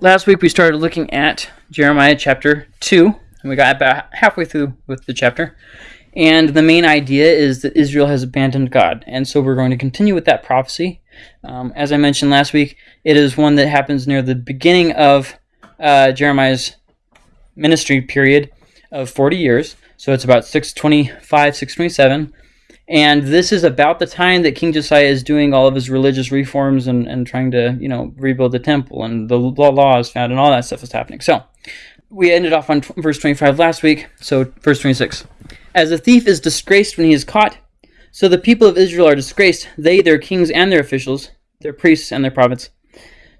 last week we started looking at Jeremiah chapter 2, and we got about halfway through with the chapter. And the main idea is that Israel has abandoned God. And so we're going to continue with that prophecy. Um, as I mentioned last week, it is one that happens near the beginning of uh, Jeremiah's ministry period of 40 years. So it's about 625, 627. And this is about the time that King Josiah is doing all of his religious reforms and, and trying to, you know, rebuild the temple and the law is found and all that stuff is happening. So we ended off on verse 25 last week. So verse 26. As a thief is disgraced when he is caught, so the people of Israel are disgraced, they, their kings, and their officials, their priests, and their prophets.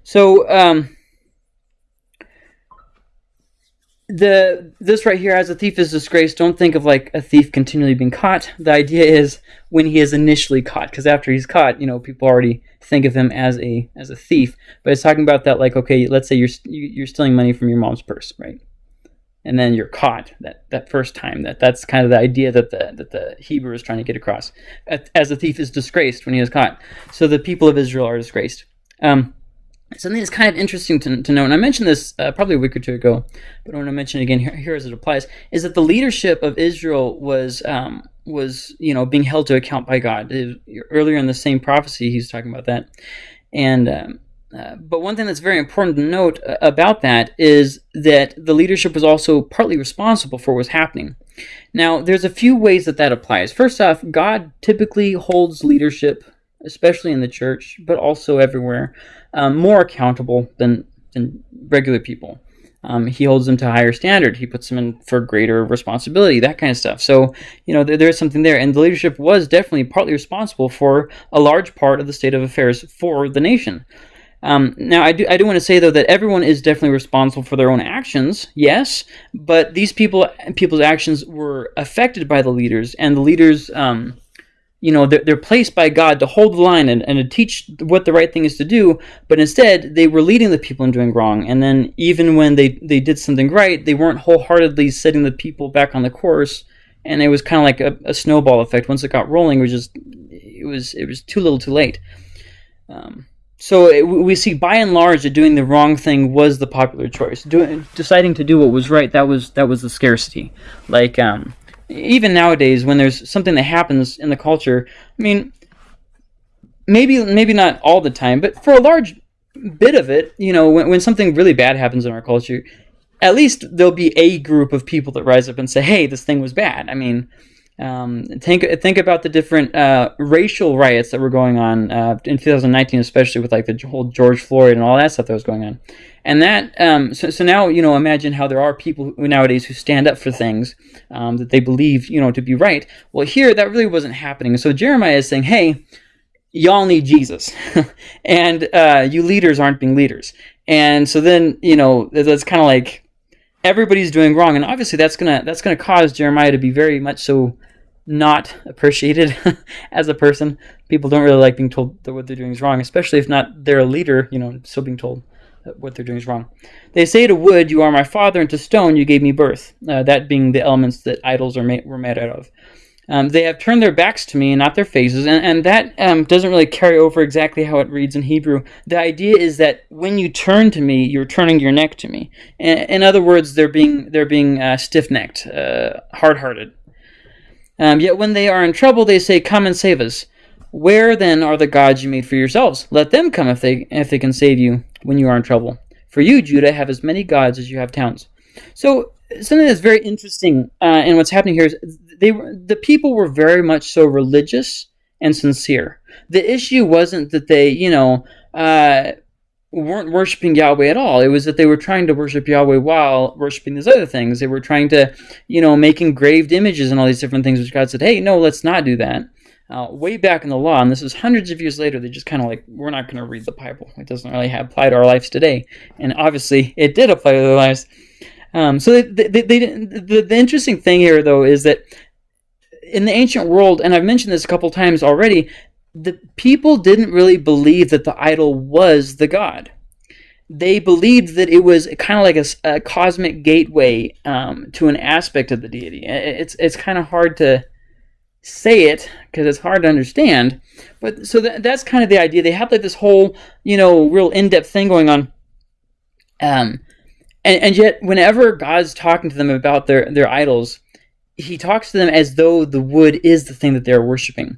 So, um, the this right here as a thief is disgraced don't think of like a thief continually being caught. The idea is when he is initially caught because after he's caught you know people already think of him as a as a thief. But it's talking about that like okay let's say you're you're stealing money from your mom's purse right? And then you're caught that that first time that that's kind of the idea that the that the hebrew is trying to get across. As a thief is disgraced when he is caught. So the people of israel are disgraced. Um, something that's kind of interesting to, to know, and I mentioned this uh, probably a week or two ago, but I want to mention it again here, here, as it applies, is that the leadership of Israel was um, was you know being held to account by God. Earlier in the same prophecy, he's talking about that, and. Um, uh, but one thing that's very important to note uh, about that is that the leadership was also partly responsible for what was happening. Now, there's a few ways that that applies. First off, God typically holds leadership, especially in the church, but also everywhere, um, more accountable than, than regular people. Um, he holds them to a higher standard. He puts them in for greater responsibility, that kind of stuff. So, you know, there, there's something there. And the leadership was definitely partly responsible for a large part of the state of affairs for the nation. Um, now, I do, I do want to say, though, that everyone is definitely responsible for their own actions, yes, but these people people's actions were affected by the leaders, and the leaders um, you know they're, they're placed by god to hold the line and, and to teach what the right thing is to do but instead they were leading the people in doing wrong. And then even when they they did something right they weren't wholeheartedly setting the people back on the course. And it was kind of like a, a, snowball effect. Once it got rolling it was just it was it was too little too late. Um, so it, we see by and large that doing the wrong thing was the popular choice. Doing deciding to do what was right that was that was the scarcity. Like um, even nowadays when there's something that happens in the culture i mean maybe maybe not all the time but for a large bit of it you know when, when something really bad happens in our culture at least there'll be a group of people that rise up and say hey this thing was bad. I mean um, think think about the different uh, racial riots that were going on uh, in 2019, especially with like the whole George Floyd and all that stuff that was going on. And that um, so, so now you know imagine how there are people nowadays who stand up for things um, that they believe you know to be right. Well, here that really wasn't happening. So Jeremiah is saying, hey. Y'all need Jesus, and uh, you leaders aren't being leaders. And so then, you know, that's kind of like everybody's doing wrong and obviously that's gonna that's gonna cause jeremiah to be very much so not appreciated as a person people don't really like being told that what they're doing is wrong especially if not they're a leader you know still being told that what they're doing is wrong they say to wood you are my father and to stone you gave me birth uh, that being the elements that idols are made, were made out of um, they have turned their backs to me and not their faces, and, and that um, doesn't really carry over exactly how it reads in Hebrew. The idea is that when you turn to me, you're turning your neck to me. In, in other words, they're being they're being uh, stiff-necked, uh, hard-hearted. Um, yet when they are in trouble, they say, "Come and save us." Where then are the gods you made for yourselves? Let them come if they if they can save you when you are in trouble. For you, Judah, have as many gods as you have towns. So something that's very interesting uh, in what's happening here is they were the people were very much so religious and sincere. The issue wasn't that they, you know, uh, weren't worshiping Yahweh at all. It was that they were trying to worship Yahweh while worshiping these other things. They were trying to, you know, make engraved images and all these different things, which God said, hey, no, let's not do that. Uh, way back in the law, and this is hundreds of years later, they just kind of like, we're not going to read the Bible. It doesn't really apply to our lives today. And obviously, it did apply to their lives. Um, so they, they, they, the, the interesting thing here, though, is that in the ancient world, and I've mentioned this a couple times already, the people didn't really believe that the idol was the god. They believed that it was kind of like a, a cosmic gateway um, to an aspect of the deity. It's it's kind of hard to say it because it's hard to understand. But so that, that's kind of the idea. They have like this whole you know real in depth thing going on. Um, and, and yet, whenever God's talking to them about their, their idols, he talks to them as though the wood is the thing that they're worshiping.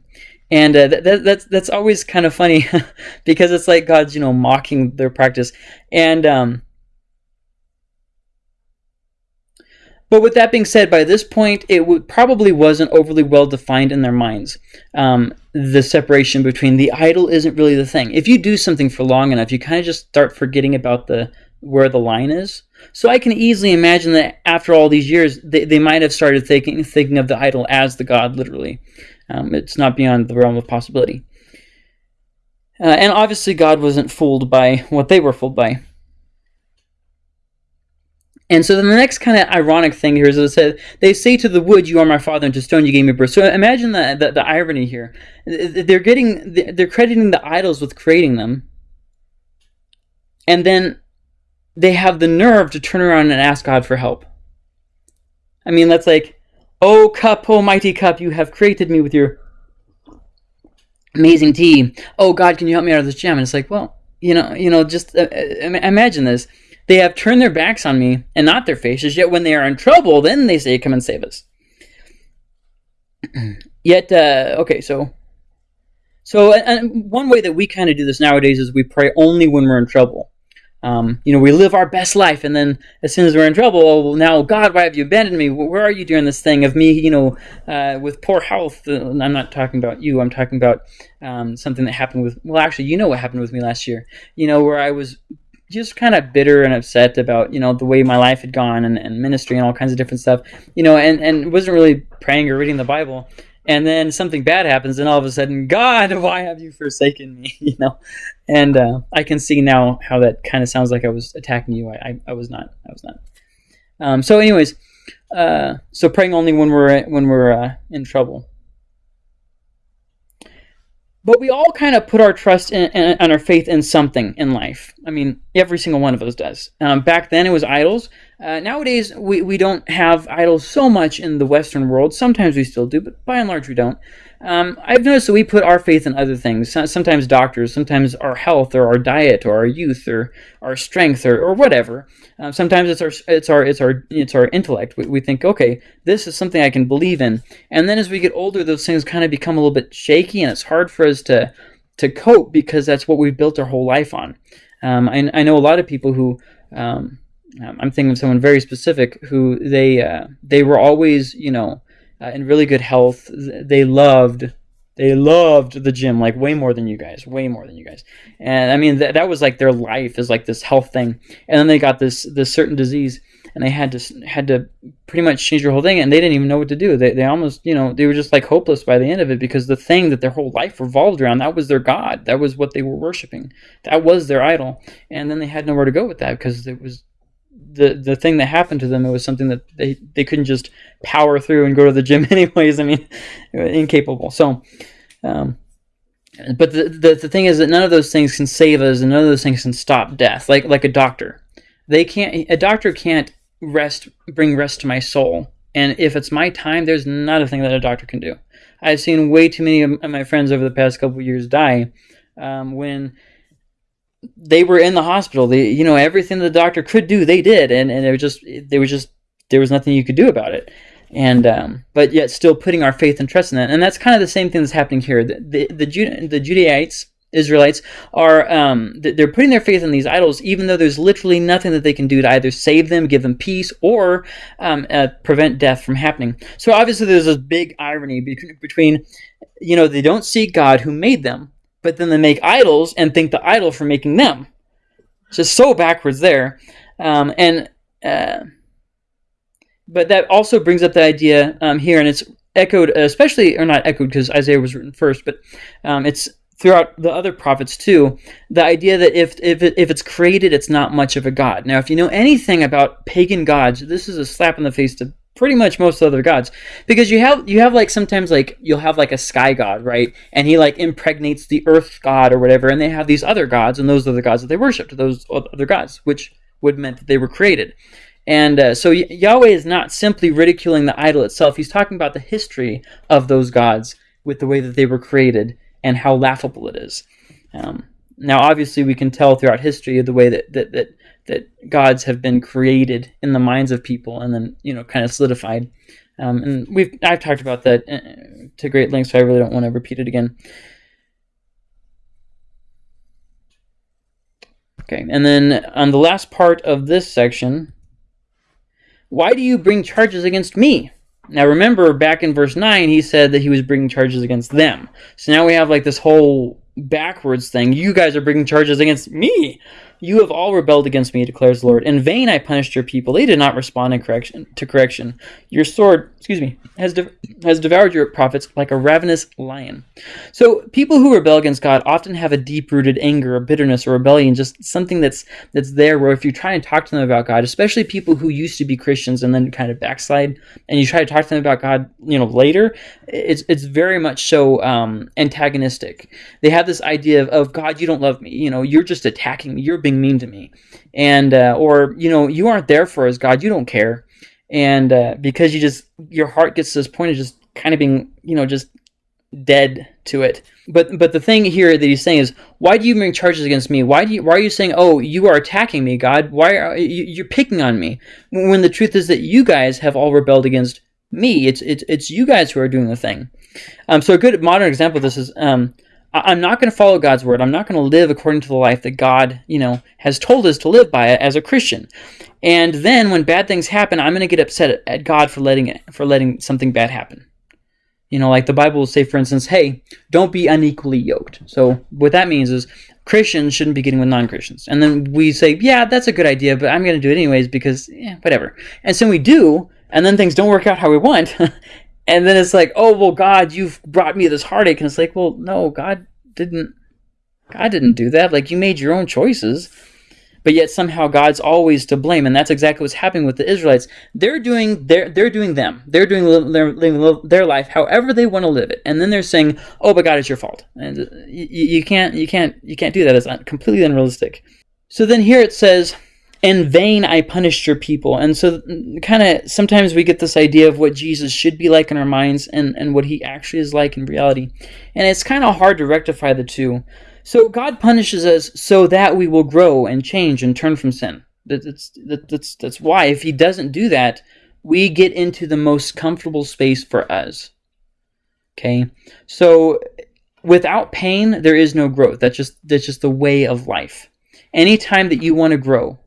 And uh, that, that, that's that's always kind of funny because it's like God's you know mocking their practice. And um, but with that being said, by this point, it probably wasn't overly well defined in their minds. Um, the separation between the idol isn't really the thing. If you do something for long enough, you kind of just start forgetting about the where the line is. So I can easily imagine that after all these years, they, they might have started thinking thinking of the idol as the god, literally. Um, it's not beyond the realm of possibility. Uh, and obviously, God wasn't fooled by what they were fooled by. And so then the next kind of ironic thing here is it said, they say to the wood, you are my father, and to stone you gave me birth. So imagine the, the, the irony here. They're getting, they're crediting the idols with creating them. And then they have the nerve to turn around and ask God for help. I mean, that's like, oh cup, oh mighty cup, you have created me with your amazing tea. Oh God, can you help me out of this jam? And it's like, well, you know, you know, just uh, uh imagine this. They have turned their backs on me and not their faces. Yet when they are in trouble, then they say, "Come and save us." yet, uh, okay, so, so, and one way that we kind of do this nowadays is we pray only when we're in trouble. Um, you know, we live our best life, and then as soon as we're in trouble, oh, well, now, God, why have you abandoned me? Where are you doing this thing of me, you know, uh, with poor health? Uh, I'm not talking about you. I'm talking about um, something that happened with, well, actually, you know what happened with me last year. You know, where I was just kind of bitter and upset about, you know, the way my life had gone and, and ministry and all kinds of different stuff, you know, and, and wasn't really praying or reading the Bible and then something bad happens and all of a sudden god why have you forsaken me? You know? And uh, i can see now how that kind of sounds like i was attacking you. I, I, I was not. I was not. Um, so anyways uh, so praying only when we're when we're uh, in trouble. But we all kind of put our trust and our faith in something in life. I mean, every single one of us does. Um, back then, it was idols. Uh, nowadays, we, we don't have idols so much in the Western world. Sometimes we still do, but by and large, we don't. Um, I've noticed that we put our faith in other things. Sometimes doctors, sometimes our health, or our diet, or our youth, or our strength, or, or whatever. Uh, sometimes it's our it's our it's our it's our intellect. We, we think, okay, this is something I can believe in. And then as we get older, those things kind of become a little bit shaky, and it's hard for us to to cope because that's what we've built our whole life on. Um, I, I know a lot of people who um, um, I'm thinking of someone very specific who they uh, they were always you know uh, in really good health. They loved they loved the gym like way more than you guys, way more than you guys. And I mean that that was like their life is like this health thing. And then they got this this certain disease and they had to had to pretty much change their whole thing and they didn't even know what to do. They they almost, you know, they were just like hopeless by the end of it because the thing that their whole life revolved around, that was their god. That was what they were worshiping. That was their idol. And then they had nowhere to go with that because it was the the thing that happened to them it was something that they they couldn't just power through and go to the gym anyways i mean incapable so um, but the, the the thing is that none of those things can save us and none of those things can stop death like like a doctor they can't a doctor can't rest bring rest to my soul and if it's my time there's not a thing that a doctor can do i've seen way too many of my friends over the past couple years die um, when they were in the hospital. They, you know, everything the doctor could do, they did, and and it was just there was just there was nothing you could do about it. And um, but yet still putting our faith and trust in that, and that's kind of the same thing that's happening here. The the, the, the Judaites, Israelites are um, they're putting their faith in these idols, even though there's literally nothing that they can do to either save them, give them peace, or um, uh, prevent death from happening. So obviously, there's this big irony between, you know, they don't seek God who made them, but then they make idols and think the idol for making them. It's just so backwards there. Um, and uh, but that also brings up the idea um, here, and it's echoed, especially or not echoed because Isaiah was written first, but um, it's throughout the other prophets too. The idea that if if it, if it's created, it's not much of a god. Now, if you know anything about pagan gods, this is a slap in the face to pretty much most other gods because you have you have like sometimes like you'll have like a sky god right and he like impregnates the earth god or whatever and they have these other gods and those are the gods that they worshipped those other gods which would meant that they were created and uh, so Yahweh is not simply ridiculing the idol itself he's talking about the history of those gods with the way that they were created and how laughable it is um, now obviously we can tell throughout history the way that, that, that that gods have been created in the minds of people and then you know kind of solidified. Um, and we've I've talked about that uh, to great length, so I really don't want to repeat it again. Okay, and then on the last part of this section, why do you bring charges against me? Now remember, back in verse 9, he said that he was bringing charges against them. So now we have like this whole backwards thing. You guys are bringing charges against me. You have all rebelled against me, declares the Lord. In vain I punished your people. They did not respond in correction to correction. Your sword, excuse me, has de- has devoured your prophets like a ravenous lion. So people who rebel against God often have a deep-rooted anger, or bitterness, or rebellion, just something that's that's there. Where if you try and talk to them about God, especially people who used to be Christians and then kind of backslide, and you try to talk to them about God, you know, later, it's it's very much so um, antagonistic. They have this idea of, of God, you don't love me. You know, you're just attacking me. You're being mean to me, and uh, or you know you aren't there for us, God. You don't care, and uh, because you just your heart gets to this point of just kind of being you know just dead to it. But but the thing here that he's saying is, why do you bring charges against me? Why do you why are you saying, oh, you are attacking me, God? Why are you, you're picking on me? When the truth is that you guys have all rebelled against me. It's it's it's you guys who are doing the thing. Um, so a good modern example of this is um, I'm not going to follow God's word. I'm not going to live according to the life that God, you know, has told us to live by as a Christian. And then when bad things happen, I'm going to get upset at God for letting it, for letting something bad happen. You know, like the Bible will say, for instance, hey, don't be unequally yoked. So what that means is Christians shouldn't be getting with non-Christians. And then we say, yeah, that's a good idea, but I'm going to do it anyways because, yeah, whatever. And so we do, and then things don't work out how we want. and then it's like, oh well, God, you've brought me this heartache, and it's like, well, no, God didn't. God didn't do that. Like you made your own choices, but yet somehow God's always to blame, and that's exactly what's happening with the Israelites. They're doing their they're doing them. They're doing their their life however they want to live it, and then they're saying, "Oh, but God, it's your fault," and uh, you, you can't you can't you can't do that. It's completely unrealistic. So then here it says in vain I punished your people. And so, kind of, sometimes we get this idea of what Jesus should be like in our minds and, and what he actually is like in reality. And it's kind of hard to rectify the two. So, God punishes us so that we will grow and change and turn from sin. That's, that's, that's why, if he doesn't do that, we get into the most comfortable space for us. Okay? So, without pain, there is no growth. That's just, that's just the way of life. Anytime that you want to grow,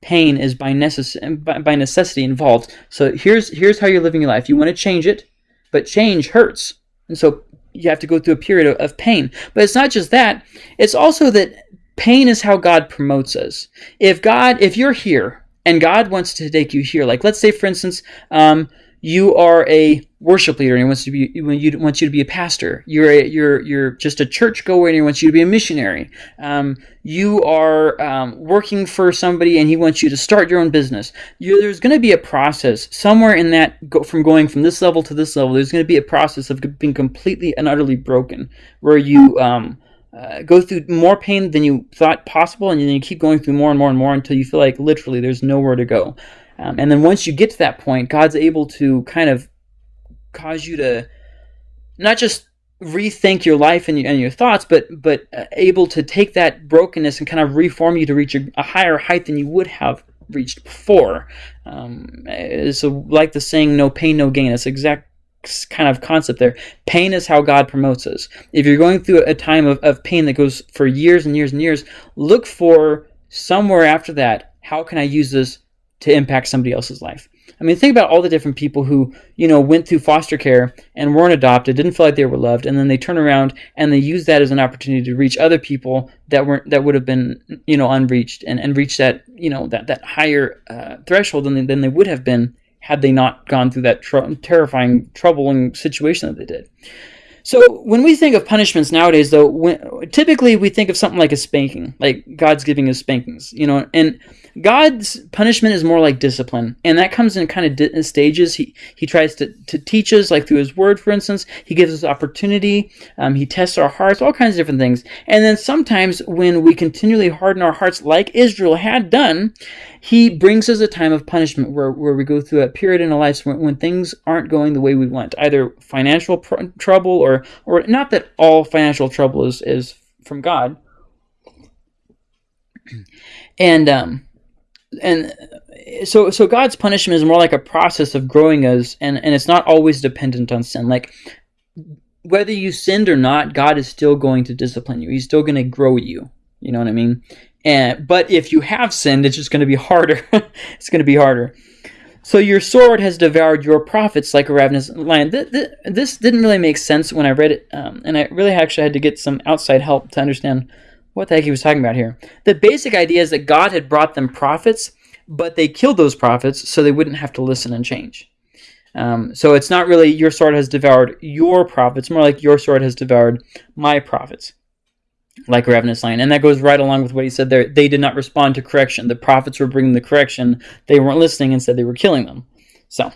pain is by, necess- by, by necessity involved. So here's here's how you're living your life. You want to change it, but change hurts, and so you have to go through a period of, of pain. But it's not just that; it's also that pain is how God promotes us. If God, if you're here and God wants to take you here, like let's say, for instance, um, you are a worship leader and he wants to be when you wants you to be a pastor. You're a, you're you're just a church goer and he wants you to be a missionary. Um, you are um, working for somebody and he wants you to start your own business. You, there's going to be a process somewhere in that go, from going from this level to this level. There's going to be a process of being completely and utterly broken, where you um, uh, go through more pain than you thought possible, and then you keep going through more and more and more until you feel like literally there's nowhere to go. Um, and then once you get to that point, God's able to kind of cause you to not just rethink your life and your, and your thoughts, but but uh, able to take that brokenness and kind of reform you to reach a, a higher height than you would have reached before. Um, so, like the saying, "No pain, no gain." It's exact kind of concept there. Pain is how God promotes us. If you're going through a time of, of pain that goes for years and years and years, look for somewhere after that. How can I use this to impact somebody else's life. I mean, think about all the different people who, you know, went through foster care and weren't adopted, didn't feel like they were loved, and then they turn around and they use that as an opportunity to reach other people that weren't that would have been, you know, unreached and, and reach that, you know, that that higher uh, threshold than they, than they would have been had they not gone through that tr- terrifying, troubling situation that they did. So when we think of punishments nowadays, though, when, typically we think of something like a spanking, like God's giving us spankings, you know, and God's punishment is more like discipline, and that comes in kind of stages. He he tries to, to teach us, like through His Word, for instance. He gives us opportunity. Um, he tests our hearts, all kinds of different things. And then sometimes when we continually harden our hearts, like Israel had done, He brings us a time of punishment where, where we go through a period in our lives when, when things aren't going the way we want, either financial trouble or or not that all financial trouble is is from God. And um, and so so God's punishment is more like a process of growing us, and and it's not always dependent on sin. Like whether you sinned or not, God is still going to discipline you. He's still going to grow you. You know what I mean? And but if you have sinned, it's just going to be harder. it's going to be harder. So your sword has devoured your prophets like a ravenous lion. This didn't really make sense when I read it, um, and I really actually had to get some outside help to understand what the heck he was talking about here. The basic idea is that God had brought them prophets, but they killed those prophets so they wouldn't have to listen and change. Um, so it's not really your sword has devoured your prophets, more like your sword has devoured my prophets like a ravenous lion. And that goes right along with what he said there. They did not respond to correction. The prophets were bringing the correction. They weren't listening. Instead, they were killing them. So,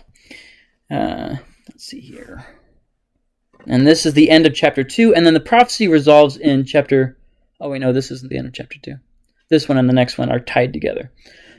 uh, let's see here. And this is the end of chapter 2. And then the prophecy resolves in chapter. Oh, wait, no, this isn't the end of chapter 2. This one and the next one are tied together.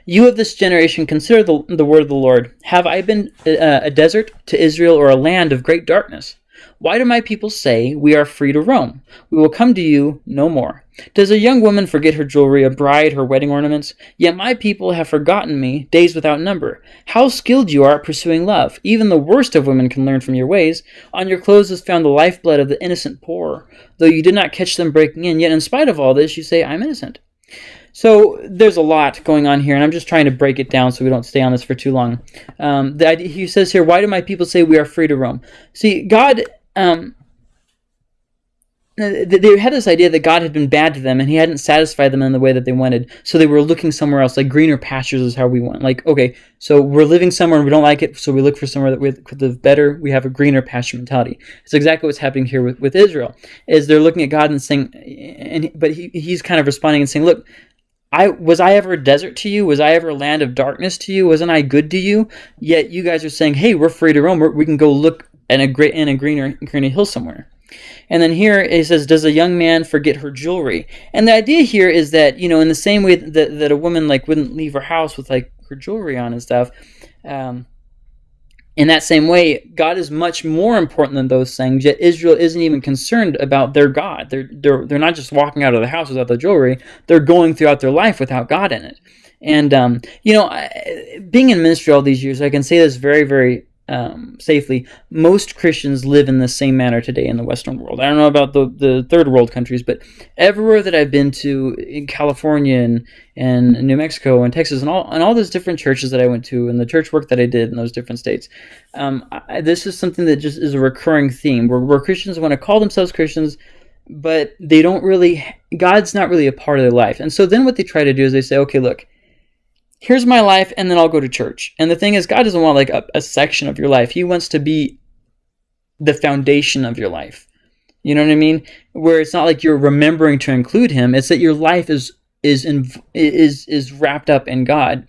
You of this generation, consider the, the word of the Lord. Have I been uh, a desert to Israel or a land of great darkness? Why do my people say, We are free to roam? We will come to you no more. Does a young woman forget her jewelry, a bride her wedding ornaments? Yet my people have forgotten me, days without number. How skilled you are at pursuing love! Even the worst of women can learn from your ways. On your clothes is found the lifeblood of the innocent poor. Though you did not catch them breaking in, yet in spite of all this, you say, I'm innocent. So there's a lot going on here, and I'm just trying to break it down so we don't stay on this for too long. Um, the idea, he says here, why do my people say we are free to roam? See, God um, they had this idea that God had been bad to them and he hadn't satisfied them in the way that they wanted. So they were looking somewhere else, like greener pastures is how we want. Like, okay, so we're living somewhere and we don't like it, so we look for somewhere that we could live better. We have a greener pasture mentality. It's exactly what's happening here with, with Israel, is they're looking at God and saying, and but he, he's kind of responding and saying, look, I was I ever a desert to you? Was I ever a land of darkness to you? Wasn't I good to you? Yet you guys are saying, "Hey, we're free to roam. We're, we can go look in a great in a greener greener hill somewhere. And then here it says, "Does a young man forget her jewelry?" And the idea here is that you know, in the same way that, that a woman like wouldn't leave her house with like her jewelry on and stuff, um, in that same way, God is much more important than those things. Yet Israel isn't even concerned about their God. They're they're they're not just walking out of the house without the jewelry. They're going throughout their life without God in it. And um, you know, being in ministry all these years, I can say this very very um, safely, most Christians live in the same manner today in the Western world. I don't know about the, the third world countries, but everywhere that I've been to in California and, and New Mexico and Texas and all and all those different churches that I went to and the church work that I did in those different states, um, I, this is something that just is a recurring theme where, where Christians want to call themselves Christians, but they don't really, God's not really a part of their life. And so then what they try to do is they say, okay, look, here's my life and then I'll go to church. And the thing is, God doesn't want like a, a, section of your life. He wants to be the foundation of your life. You know what I mean? Where it's not like you're remembering to include him. It's that your life is is in, is is wrapped up in God.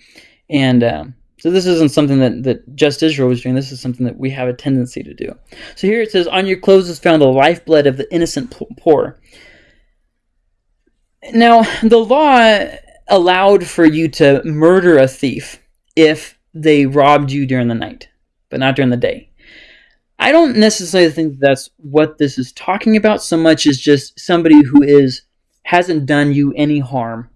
And um, so this isn't something that, that just Israel was doing. This is something that we have a tendency to do. So here it says, On your clothes is found the lifeblood of the innocent poor. Now, the law allowed for you to murder a thief if they robbed you during the night, but not during the day. I don't necessarily think that's what this is talking about so much as just somebody who is hasn't done you any harm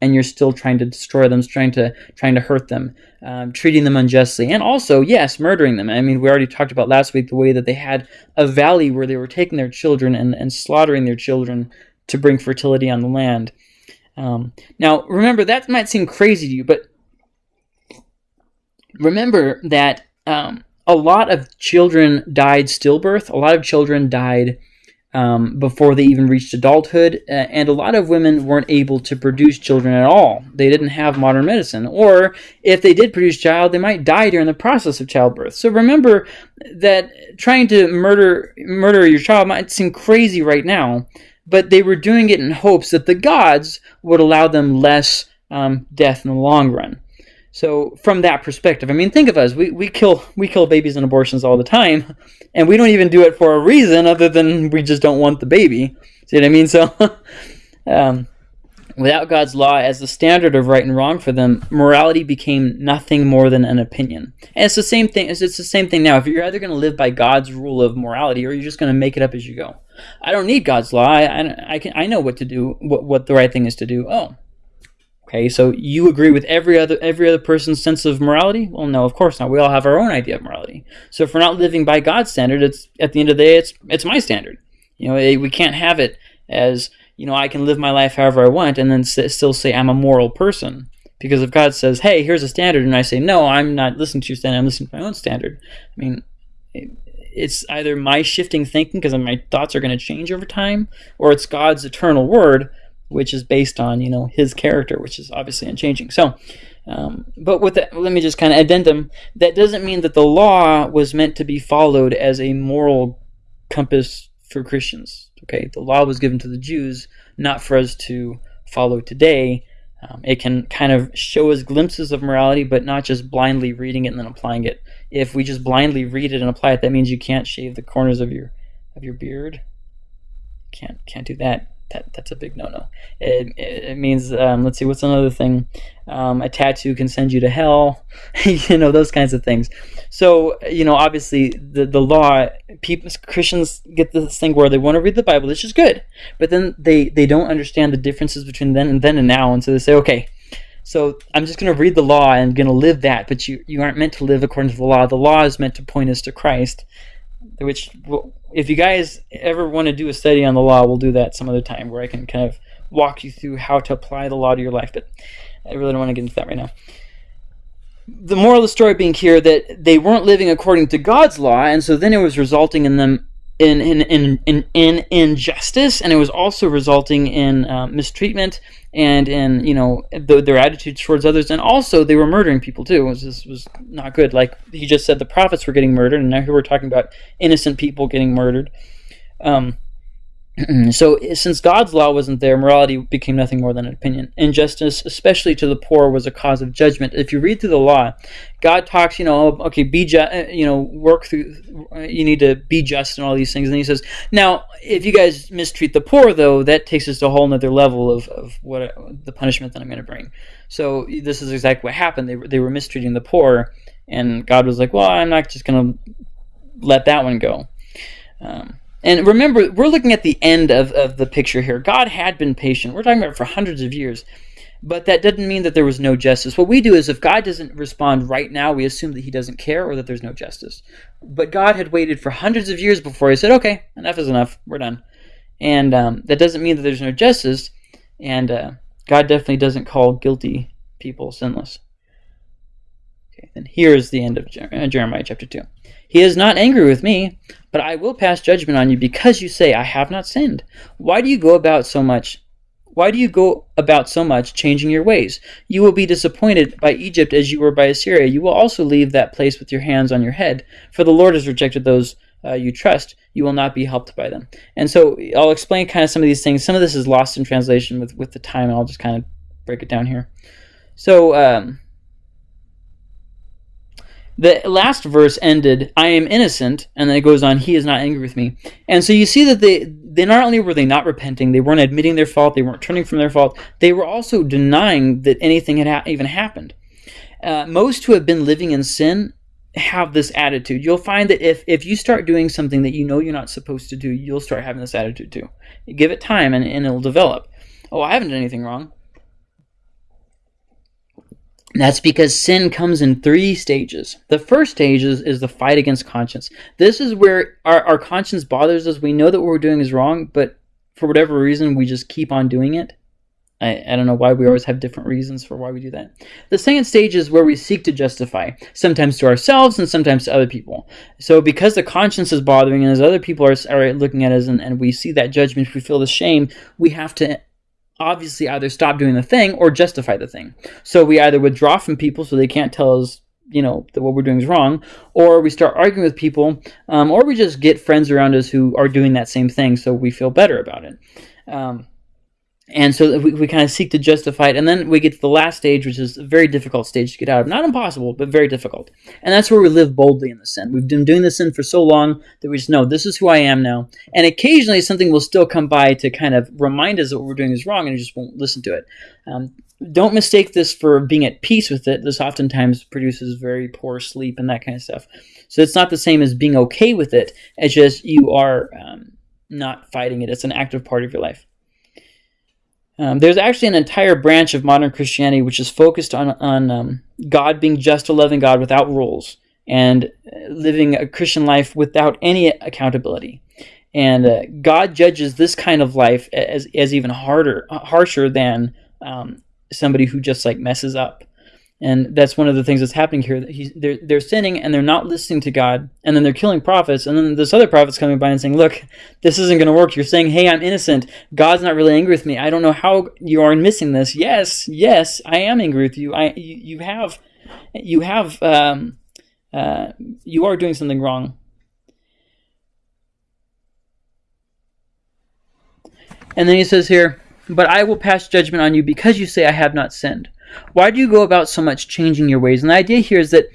and you're still trying to destroy them, trying to trying to hurt them, um, treating them unjustly, and also yes, murdering them. I mean, we already talked about last week the way that they had a valley where they were taking their children and, and slaughtering their children to bring fertility on the land. Um, now, remember, that might seem crazy to you, but remember that um, a lot of children died stillbirth. A lot of children died um, before they even reached adulthood, uh, and a lot of women weren't able to produce children at all. They didn't have modern medicine, or if they did produce child, they might die during the process of childbirth. So remember that trying to murder murder your child might seem crazy right now, but they were doing it in hopes that the gods would allow them less um, death in the long run. So from that perspective, I mean, think of us. We, we kill we kill babies and abortions all the time, and we don't even do it for a reason other than we just don't want the baby. See what I mean? So, um, without God's law as the standard of right and wrong for them, morality became nothing more than an opinion. And it's the same thing. It's, it's the same thing now. If you're either going to live by God's rule of morality, or you're just going to make it up as you go. I don't need God's law. I, I, I, can I know what to do, what what the right thing is to do. Oh, Okay, so you agree with every other every other person's sense of morality? Well, no, of course not. We all have our own idea of morality. So if we're not living by God's standard, it's at the end of the day, it's it's my standard. You know, eh, we can't have it as you know I can live my life however I want and then still say I'm a moral person. Because if God says, "Hey, here's a standard," and I say, "No, I'm not listening to your standard. I'm listening to my own standard," I mean, it's either my shifting thinking because my thoughts are going to change over time, or it's God's eternal word which is based on you know his character, which is obviously unchanging. So, um, but with that, let me just kind of addendum. That doesn't mean that the law was meant to be followed as a moral compass for Christians. Okay, the law was given to the Jews, not for us to follow today. Um, it can kind of show us glimpses of morality, but not just blindly reading it and then applying it. If we just blindly read it and apply it, that means you can't shave the corners of your of your beard. Can't can't do that that that's a big no-no. It, it means um, let's see what's another thing. Um, a tattoo can send you to hell, you know those kinds of things. So you know obviously the the law people Christians get this thing where they want to read the Bible, which is good, but then they they don't understand the differences between then and then and now, and so they say okay. So I'm just going to read the law and going to live that, but you, you aren't meant to live according to the law. The law is meant to point us to Christ, which if you guys ever want to do a study on the law, we'll do that some other time where I can kind of walk you through how to apply the law to your life. But I really don't want to get into that right now. The moral of the story being here that they weren't living according to God's law, and so then it was resulting in them in in in in, in injustice, and it was also resulting in uh, mistreatment and in you know the, their attitudes towards others, and also they were murdering people too. This was, was not good. Like he just said, the prophets were getting murdered, and now here we're talking about innocent people getting murdered. Um, so since God's law wasn't there, morality became nothing more than an opinion. Injustice, especially to the poor, was a cause of judgment. If you read through the law, God talks, you know, okay, be just, uh, you know, work through, you need to be just and all these things. And he says, now, if you guys mistreat the poor, though, that takes us to a whole other level of, of what the punishment that I'm going to bring. So this is exactly what happened. They were, they were mistreating the poor, and God was like, well, I'm not just going to let that one go. Um, and remember, we're looking at the end of, of the picture here. God had been patient. We're talking about for hundreds of years. But that doesn't mean that there was no justice. What we do is if God doesn't respond right now, we assume that he doesn't care or that there's no justice. But God had waited for hundreds of years before he said, okay, enough is enough. We're done. And um, that doesn't mean that there's no justice. And uh, God definitely doesn't call guilty people sinless. Okay, then here's the end of uh, Jeremiah chapter 2. He is not angry with me, but I will pass judgment on you because you say, I have not sinned. Why do you go about so much? Why do you go about so much changing your ways? You will be disappointed by Egypt as you were by Assyria. You will also leave that place with your hands on your head, for the Lord has rejected those uh, you trust. You will not be helped by them. And so I'll explain kind of some of these things. Some of this is lost in translation with, with the time, and I'll just kind of break it down here. So, um, the last verse ended, I am innocent, and then it goes on, he is not angry with me. And so you see that they, they not only were they not repenting, they weren't admitting their fault, they weren't turning from their fault, they were also denying that anything had ha- even happened. Uh, most who have been living in sin have this attitude. You'll find that if, if you start doing something that you know you're not supposed to do, you'll start having this attitude too. Give it time and, and it'll develop. Oh, I haven't done anything wrong. That's because sin comes in three stages. The first stage is, is the fight against conscience. This is where our, our conscience bothers us. We know that what we're doing is wrong, but for whatever reason, we just keep on doing it. I, I don't know why we always have different reasons for why we do that. The second stage is where we seek to justify, sometimes to ourselves and sometimes to other people. So because the conscience is bothering us, other people are, are looking at us and, and we see that judgment, we feel the shame, we have to obviously either stop doing the thing or justify the thing. So we either withdraw from people so they can't tell us, you know, that what we're doing is wrong, or we start arguing with people, um, or we just get friends around us who are doing that same thing so we feel better about it. Um, and so we, we kind of seek to justify it and then we get to the last stage which is a very difficult stage to get out of. Not impossible but very difficult. And that's where we live boldly in the sin. We've been doing the sin for so long that we just know this is who i am now. And occasionally something will still come by to kind of remind us that what we're doing is wrong and we just won't listen to it. Um, don't mistake this for being at peace with it. This oftentimes produces very poor sleep and that kind of stuff. So it's not the same as being okay with it it's just you are um, not fighting it. It's an active part of your life Um, there's actually an entire branch of modern Christianity which is focused on on um, God being just a loving God without rules and living a Christian life without any accountability. And uh, God judges this kind of life as, as even harder, harsher than um, somebody who just like messes up. And that's one of the things that's happening here. He's, they're, they're sinning and they're not listening to God, and then they're killing prophets. And then this other prophet's coming by and saying, "Look, this isn't going to work. You're saying, hey, I'm innocent. God's not really angry with me. I don't know how you are missing this. Yes, yes, I am angry with you. I you, you have you have um, uh, you are doing something wrong. And then he says here, But I will pass judgment on you because you say I have not sinned. Why do you go about so much changing your ways? And the idea here is that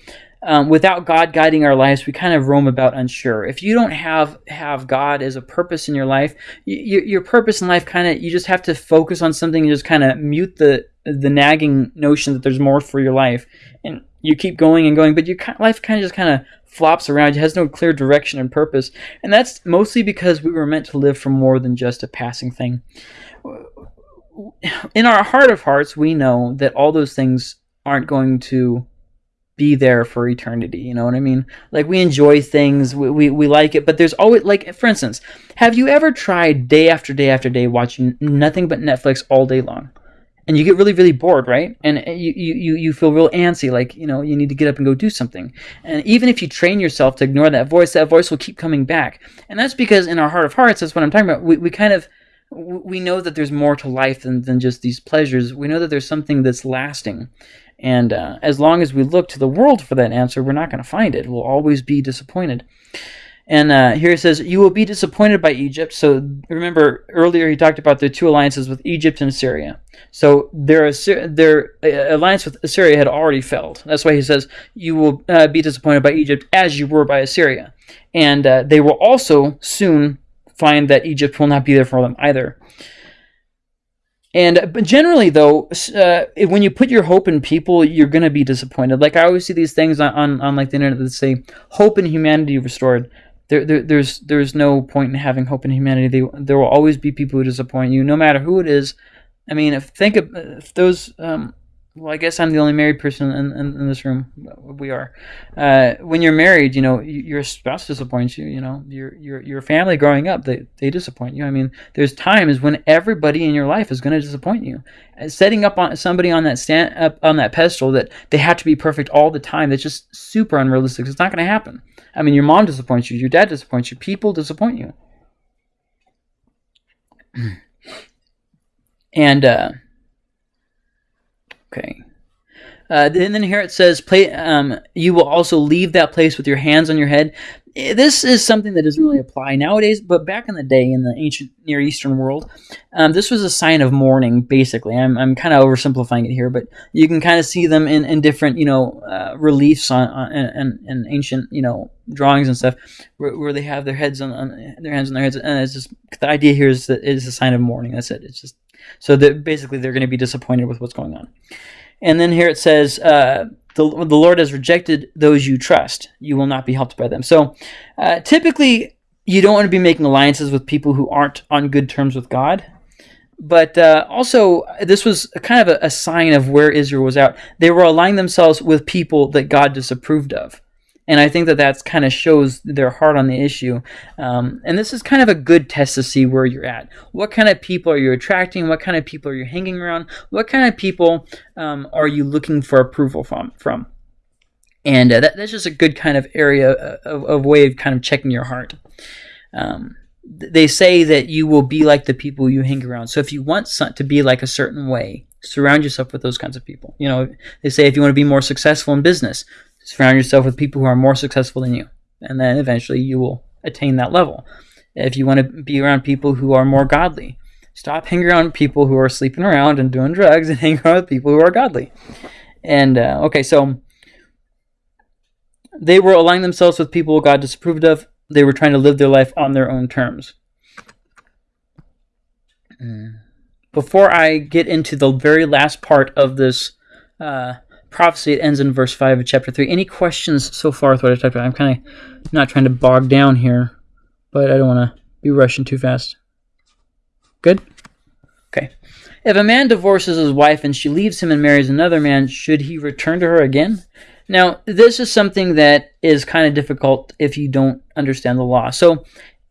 um, without God guiding our lives, we kind of roam about unsure. If you don't have have God as a purpose in your life, you, your purpose in life kind of you just have to focus on something and just kind of mute the the nagging notion that there's more for your life, and you keep going and going, but your life kind of just kind of flops around. It has no clear direction and purpose, and that's mostly because we were meant to live for more than just a passing thing. In our heart of hearts, we know that all those things aren't going to be there for eternity. You know what I mean? Like we enjoy things, we, we, we like it, but there's always like for instance, have you ever tried day after day after day watching nothing but Netflix all day long? And you get really, really bored, right? And you, you, you feel real antsy, like, you know, you need to get up and go do something. And even if you train yourself to ignore that voice, that voice will keep coming back. And that's because in our heart of hearts, that's what I'm talking about. We, we kind of, we know that there's more to life than, than just these pleasures. We know that there's something that's lasting. And uh, as long as we look to the world for that answer, we're not going to find it. We'll always be disappointed. And uh, here it says, You will be disappointed by Egypt. So remember, earlier he talked about the two alliances with Egypt and Assyria. So their, their uh, alliance with Assyria had already failed. That's why he says, You will uh, be disappointed by Egypt as you were by Assyria. And uh, they will also soon find that Egypt will not be there for them either. And but generally, though, uh, when you put your hope in people, you're gonna be disappointed. Like I always see these things on, on, on like the internet that say "hope in humanity restored." There, there, there's there's no point in having hope in humanity. They, there will always be people who disappoint you, no matter who it is. I mean, if think of if those um, well, I guess I'm the only married person in, in, in this room. We are. Uh, when you're married, you know, your spouse disappoints you. You know, your your your family growing up, they they disappoint you. I mean, there's times when everybody in your life is going to disappoint you. Setting up on somebody on that stand up on that pedestal that they have to be perfect all the time, that's just super unrealistic. It's not going to happen. I mean, your mom disappoints you, your dad disappoints you, people disappoint you, and. uh Okay. Uh, and then here it says, "Play." Um, you will also leave that place with your hands on your head. Eh, this is something that doesn't really apply nowadays, but back in the day, in the ancient Near Eastern world, um, this was a sign of mourning. Basically, I'm, I'm kind of oversimplifying it here, but you can kind of see them in, in different, you know, uh, reliefs on, on and, and ancient, you know, drawings and stuff, where, where they have their heads on, on, their hands on their heads, and it's just the idea here is that it is a sign of mourning. That's it. It's just so that basically they're going to be disappointed with what's going on. And then here it says, uh, the, the Lord has rejected those you trust. You will not be helped by them. So uh, typically, you don't want to be making alliances with people who aren't on good terms with God. But uh, also, this was kind of a, a sign of where Israel was at. They were aligning themselves with people that God disapproved of and I think that that kind of shows their heart on the issue. Um, and this is kind of a good test to see where you're at. What kind of people are you attracting? What kind of people are you hanging around? What kind of people um, are you looking for approval from? From and uh, that, that's just a good kind of area uh, of, of way of kind of checking your heart. Um, they say that you will be like the people you hang around. So if you want to be like a certain way, surround yourself with those kinds of people. You know, they say if you want to be more successful in business, Surround yourself with people who are more successful than you, and then eventually you will attain that level. If you want to be around people who are more godly, stop hanging around people who are sleeping around and doing drugs, and hang around with people who are godly. And uh, okay, so they were aligning themselves with people God disapproved of. They were trying to live their life on their own terms. Mm. Before I get into the very last part of this uh, prophecy. It ends in verse 5 of chapter 3. Any questions so far with what I talked about? I'm kind of not trying to bog down here, but I don't want to be rushing too fast. Good? Okay. If a man divorces his wife and she leaves him and marries another man, should he return to her again? Now, this is something that is kind of difficult if you don't understand the law. So,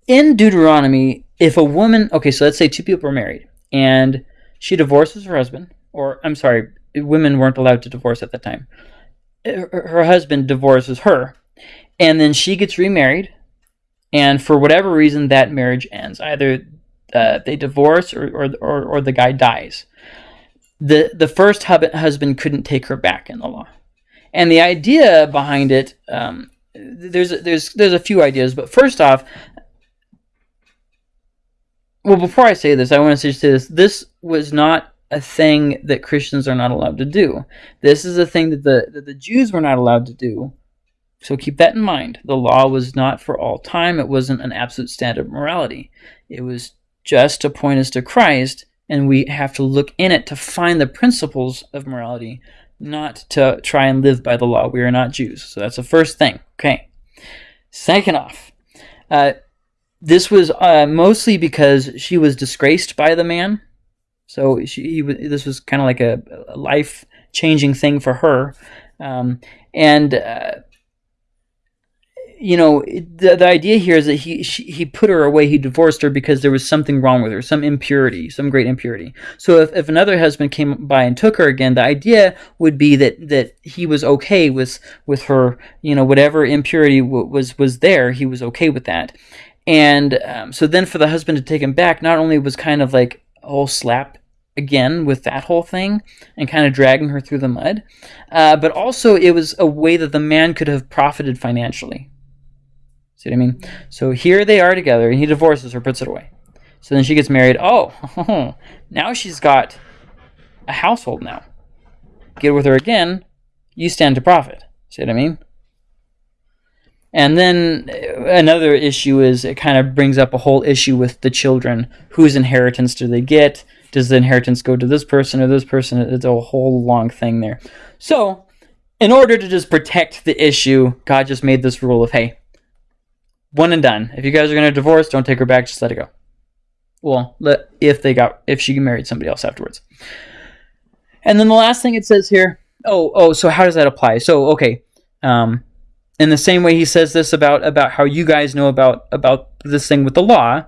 in Deuteronomy, if a woman, okay, so let's say two people are married and she divorces her husband, or I'm sorry, women weren't allowed to divorce at the time. Her husband divorces her, and then she gets remarried, and for whatever reason, that marriage ends. Either uh, they divorce or, or, or, or the guy dies. The, the first husband couldn't take her back in the law. And the idea behind it, um, there's, there's, there's a few ideas, but first off, well, before I say this, I want to say this. This was not a thing that Christians are not allowed to do. This is a thing that the, that the Jews were not allowed to do. So keep that in mind. The law was not for all time. It wasn't an absolute standard of morality. It was just to point us to Christ, and we have to look in it to find the principles of morality, not to try and live by the law. We are not Jews. So that's the first thing. Okay. Second off, uh, this was uh, mostly because she was disgraced by the man. So she, he, this was kind of like a, a life changing thing for her. Um, and uh, you know, the, the idea here is that he she, he put her away, he divorced her because there was something wrong with her, some impurity, some great impurity. So if, if another husband came by and took her again, the idea would be that that he was okay with with her, you know, whatever impurity was was there, he was okay with that. And um, so then for the husband to take him back, not only was kind of like whole slap again with that whole thing and kind of dragging her through the mud, uh, but also it was a way that the man could have profited financially See what I mean? So here they are together, and he divorces her, puts it away. So then she gets married. Oh, now she's got a household now. Get with her again, you stand to profit. See what I mean? And then uh, another issue is it kind of brings up a whole issue with the children. Whose inheritance do they get? Does the inheritance go to this person or this person? It's a whole long thing there. So, in order to just protect the issue, God just made this rule of hey, one and done. If you guys are gonna divorce, don't take her back. Just let it go. Well, let, if they got if she married somebody else afterwards. And then the last thing it says here. Oh, oh. So how does that apply? So okay. Um, in the same way he says this about about how you guys know about about this thing with the law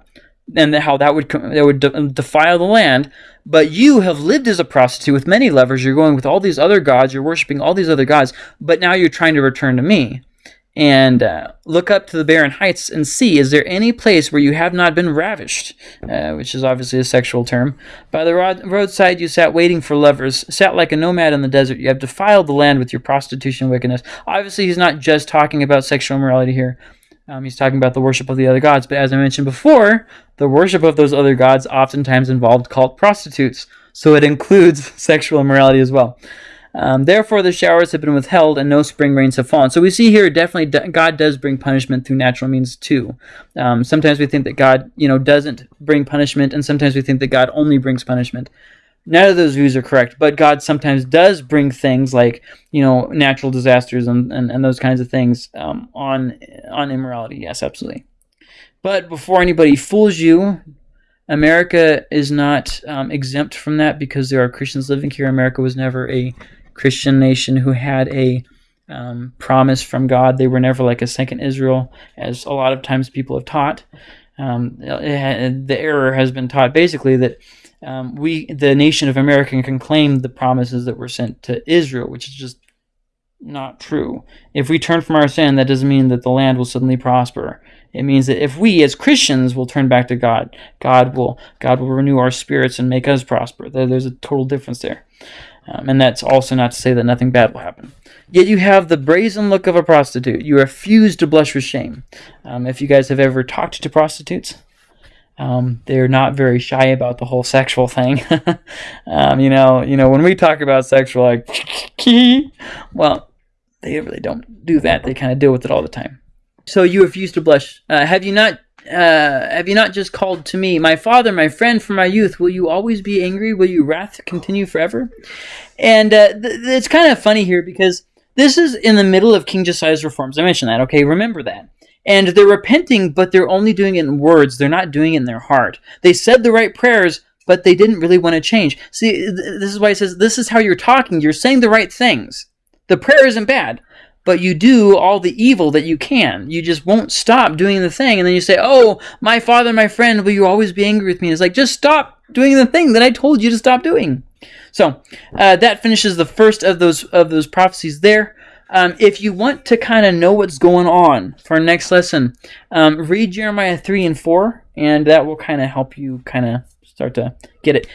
and how that would that would de- defile the land but you have lived as a prostitute with many lovers. You're going with all these other gods. You're worshiping all these other gods but now you're trying to return to me and uh, look up to the barren heights and see is there any place where you have not been ravished? Uh, which is obviously a sexual term. By the rod- roadside you sat waiting for lovers sat like a nomad in the desert. You have defiled the land with your prostitution wickedness. Obviously he's not just talking about sexual immorality here. Um, he's talking about the worship of the other gods. But as i mentioned before the worship of those other gods oftentimes involved cult prostitutes. So it includes sexual immorality as well um, therefore, the showers have been withheld and no spring rains have fallen. So we see here definitely God does bring punishment through natural means too. Um, sometimes we think that God, you know, doesn't bring punishment, and sometimes we think that God only brings punishment. None of those views are correct, but God sometimes does bring things like, you know, natural disasters and, and, and those kinds of things um, on on immorality. Yes, absolutely. But before anybody fools you, America is not um, exempt from that because there are Christians living here. America was never a Christian nation who had a um, promise from God. They were never like a second Israel, as a lot of times people have taught. Um, it, the error has been taught basically that um, we, the nation of America, can claim the promises that were sent to Israel, which is just not true. If we turn from our sin, that doesn't mean that the land will suddenly prosper. It means that if we as Christians will turn back to God, God will God will renew our spirits and make us prosper. There's a total difference there. Um, and that's also not to say that nothing bad will happen. Yet you have the brazen look of a prostitute. You refuse to blush with shame. Um, if you guys have ever talked to prostitutes, um, they're not very shy about the whole sexual thing. Um, you know, you know when we talk about sexual, like, well, they really don't do that. They kind of deal with it all the time. So you refuse to blush. Uh, have you not uh, have you not just called to me, my father, my friend from my youth? Will you always be angry? Will your wrath continue forever? And uh, th- it's kind of funny here because this is in the middle of King Josiah's reforms. I mentioned that. Okay, remember that. And they're repenting, but they're only doing it in words. They're not doing it in their heart. They said the right prayers, but they didn't really want to change. See, th- this is why it says this is how you're talking. You're saying the right things. The prayer isn't bad, but you do all the evil that you can. You just won't stop doing the thing, and then you say, "Oh, my father, my friend, will you always be angry with me?" It's like just stop doing the thing that I told you to stop doing. So uh, that finishes the first of those of those prophecies there. Um, if you want to kind of know what's going on for our next lesson, um, read Jeremiah 3 and 4, and that will kind of help you kind of start to get it.